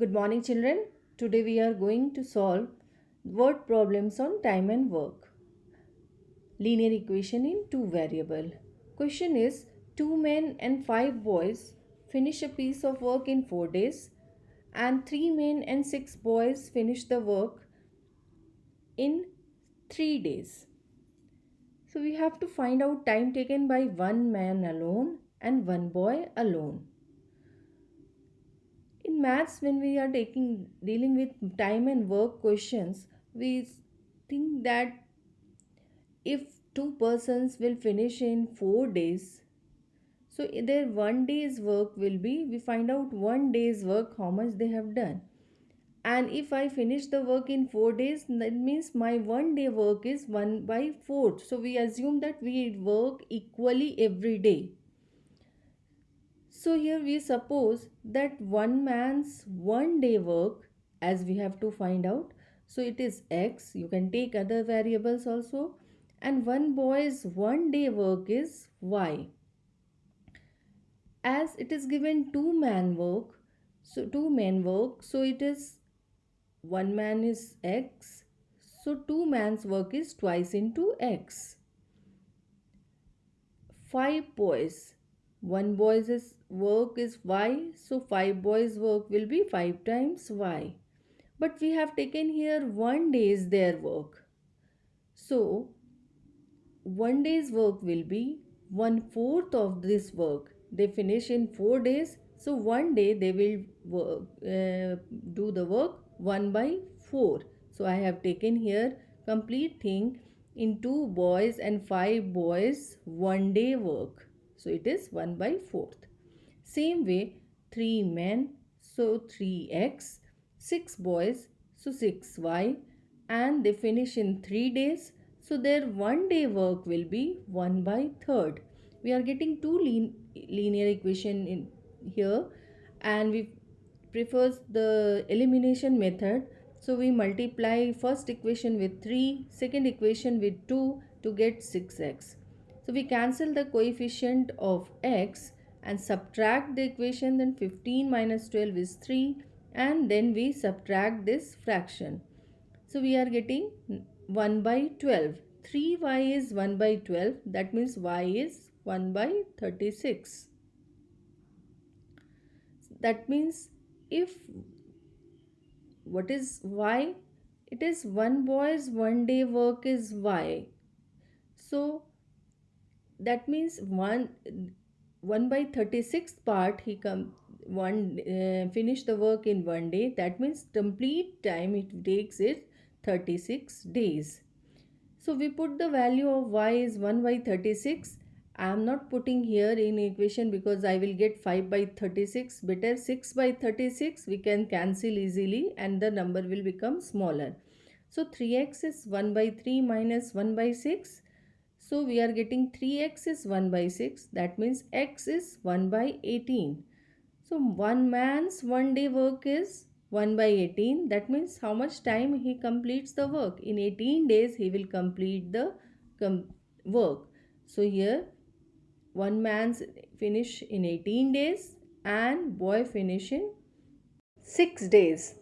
Good morning children. Today we are going to solve word problems on time and work. Linear equation in two variable. Question is two men and five boys finish a piece of work in 4 days and three men and six boys finish the work in 3 days. So we have to find out time taken by one man alone and one boy alone in maths when we are taking dealing with time and work questions we think that if two persons will finish in 4 days so their one day's work will be we find out one day's work how much they have done. And if i finish the work in 4 days that means my one day work is 1 by 4 so we assume that we work equally every day so here we suppose that one man's one day work as we have to find out. So it is x. You can take other variables also. And one boy's one day work is y. As it is given two man work. So two men work. So it is one man is x. So two man's work is twice into x. Five boys one boy's work is y so five boys work will be 5 times y. But we have taken here one day's their work. So one day's work will be one fourth of this work. They finish in four days. So one day they will work, uh, do the work 1 by 4 so i have taken here complete thing in two boys and five boys one day work so it is 1 by 4th. Same way 3 men so 3x, 6 boys so 6y and they finish in 3 days so their one day work will be 1 by 3rd. We are getting two lin linear equation in here and we prefers the elimination method. So we multiply first equation with 3, second equation with 2 to get 6x. So we cancel the coefficient of x and subtract the equation then 15 minus 12 is 3 and then we subtract this fraction. So we are getting 1 by 12. 3y is 1 by 12 that means y is 1 by 36. That means if what is y? It is one boy's one day work is y. So that means 1 1 by 36th part he come one uh, finish the work in one day. That means complete time it takes is 36 days. So we put the value of y is 1 by 36 I am not putting here in equation because I will get 5 by 36 better 6 by 36 we can cancel easily and the number will become smaller. So 3x is 1 by 3 minus 1 by 6 so we are getting 3x is 1 by 6. That means x is 1 by 18. So one man's one day work is 1 by 18. That means how much time he completes the work. In 18 days he will complete the work. So here one man's finish in 18 days and boy finish in 6 days.